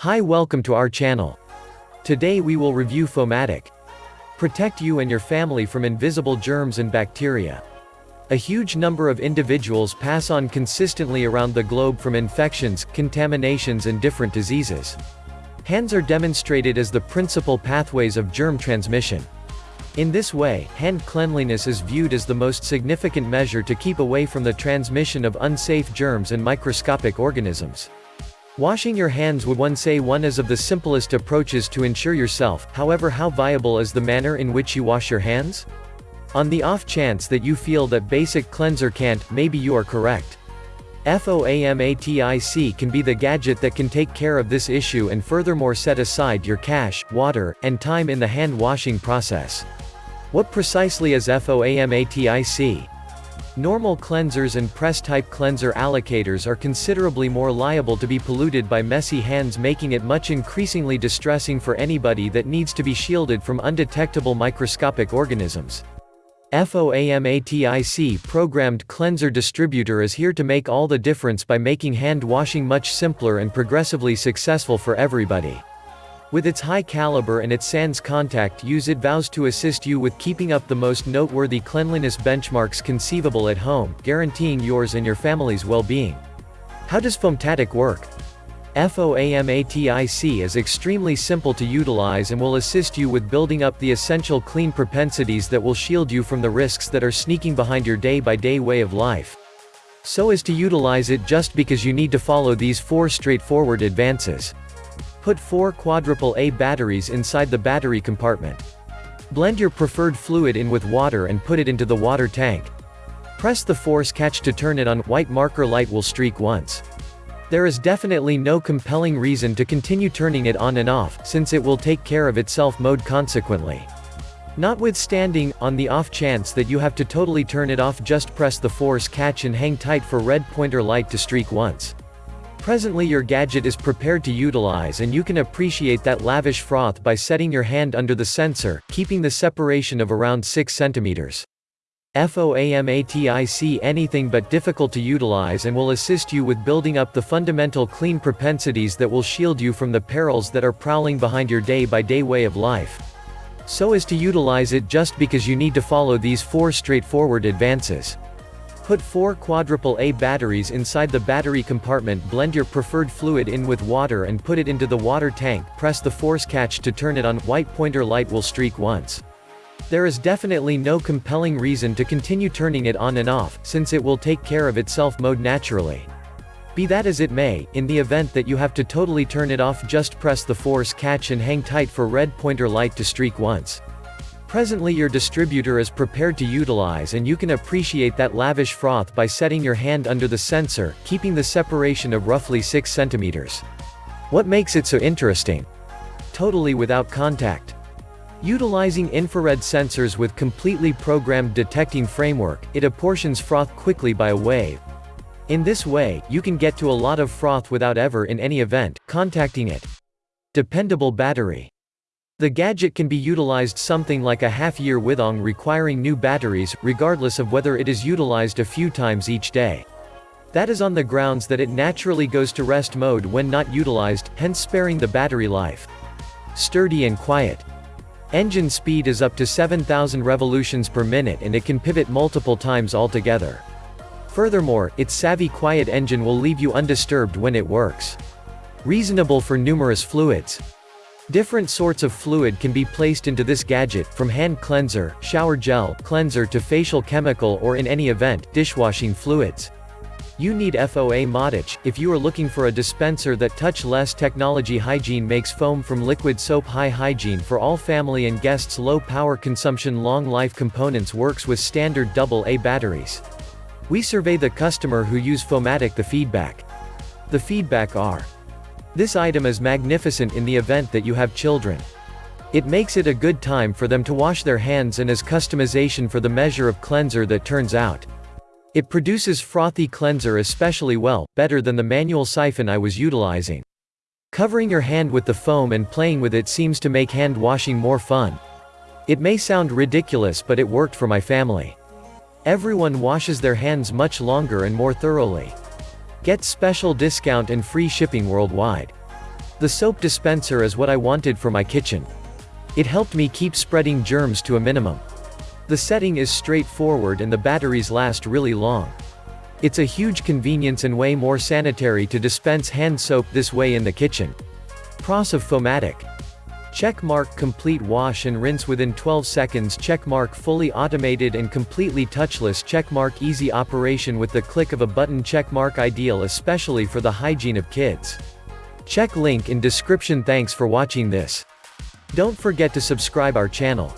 Hi welcome to our channel. Today we will review Foamatic. Protect you and your family from invisible germs and bacteria. A huge number of individuals pass on consistently around the globe from infections, contaminations and different diseases. Hands are demonstrated as the principal pathways of germ transmission. In this way, hand cleanliness is viewed as the most significant measure to keep away from the transmission of unsafe germs and microscopic organisms. Washing your hands would one say one is of the simplest approaches to ensure yourself, however how viable is the manner in which you wash your hands? On the off chance that you feel that basic cleanser can't, maybe you are correct. FOAMATIC can be the gadget that can take care of this issue and furthermore set aside your cash, water, and time in the hand washing process. What precisely is FOAMATIC? Normal cleansers and press-type cleanser allocators are considerably more liable to be polluted by messy hands making it much increasingly distressing for anybody that needs to be shielded from undetectable microscopic organisms. FOAMATIC programmed cleanser distributor is here to make all the difference by making hand washing much simpler and progressively successful for everybody. With its high caliber and its sans contact use it vows to assist you with keeping up the most noteworthy cleanliness benchmarks conceivable at home, guaranteeing yours and your family's well-being. How does Foamatic work? FOAMATIC is extremely simple to utilize and will assist you with building up the essential clean propensities that will shield you from the risks that are sneaking behind your day-by-day -day way of life. So as to utilize it just because you need to follow these four straightforward advances. Put four quadruple A batteries inside the battery compartment. Blend your preferred fluid in with water and put it into the water tank. Press the force catch to turn it on, white marker light will streak once. There is definitely no compelling reason to continue turning it on and off, since it will take care of itself mode consequently. Notwithstanding, on the off chance that you have to totally turn it off just press the force catch and hang tight for red pointer light to streak once. Presently your gadget is prepared to utilize and you can appreciate that lavish froth by setting your hand under the sensor, keeping the separation of around 6 centimeters. FOAMATIC anything but difficult to utilize and will assist you with building up the fundamental clean propensities that will shield you from the perils that are prowling behind your day-by-day -day way of life. So as to utilize it just because you need to follow these four straightforward advances. Put four quadruple A batteries inside the battery compartment blend your preferred fluid in with water and put it into the water tank, press the force catch to turn it on, white pointer light will streak once. There is definitely no compelling reason to continue turning it on and off, since it will take care of itself mode naturally. Be that as it may, in the event that you have to totally turn it off just press the force catch and hang tight for red pointer light to streak once. Presently your distributor is prepared to utilize and you can appreciate that lavish froth by setting your hand under the sensor, keeping the separation of roughly 6 centimeters. What makes it so interesting? Totally without contact. Utilizing infrared sensors with completely programmed detecting framework, it apportions froth quickly by a wave. In this way, you can get to a lot of froth without ever in any event, contacting it. Dependable battery. The gadget can be utilized something like a half-year withong requiring new batteries, regardless of whether it is utilized a few times each day. That is on the grounds that it naturally goes to rest mode when not utilized, hence sparing the battery life. Sturdy and quiet. Engine speed is up to 7000 revolutions per minute and it can pivot multiple times altogether. Furthermore, its savvy quiet engine will leave you undisturbed when it works. Reasonable for numerous fluids. Different sorts of fluid can be placed into this gadget, from hand cleanser, shower gel, cleanser to facial chemical or in any event, dishwashing fluids. You need FOAMATIC, if you are looking for a dispenser that touch-less technology hygiene makes foam from liquid soap high hygiene for all family and guests low power consumption long life components works with standard AA batteries. We survey the customer who use Foamatic the feedback. The feedback are this item is magnificent in the event that you have children. It makes it a good time for them to wash their hands and as customization for the measure of cleanser that turns out. It produces frothy cleanser especially well, better than the manual siphon I was utilizing. Covering your hand with the foam and playing with it seems to make hand washing more fun. It may sound ridiculous but it worked for my family. Everyone washes their hands much longer and more thoroughly. Get special discount and free shipping worldwide. The soap dispenser is what I wanted for my kitchen. It helped me keep spreading germs to a minimum. The setting is straightforward and the batteries last really long. It's a huge convenience and way more sanitary to dispense hand soap this way in the kitchen. Pros of Foamatic. Check mark complete wash and rinse within 12 seconds check mark fully automated and completely touchless check mark easy operation with the click of a button check mark ideal especially for the hygiene of kids. Check link in description thanks for watching this. Don't forget to subscribe our channel.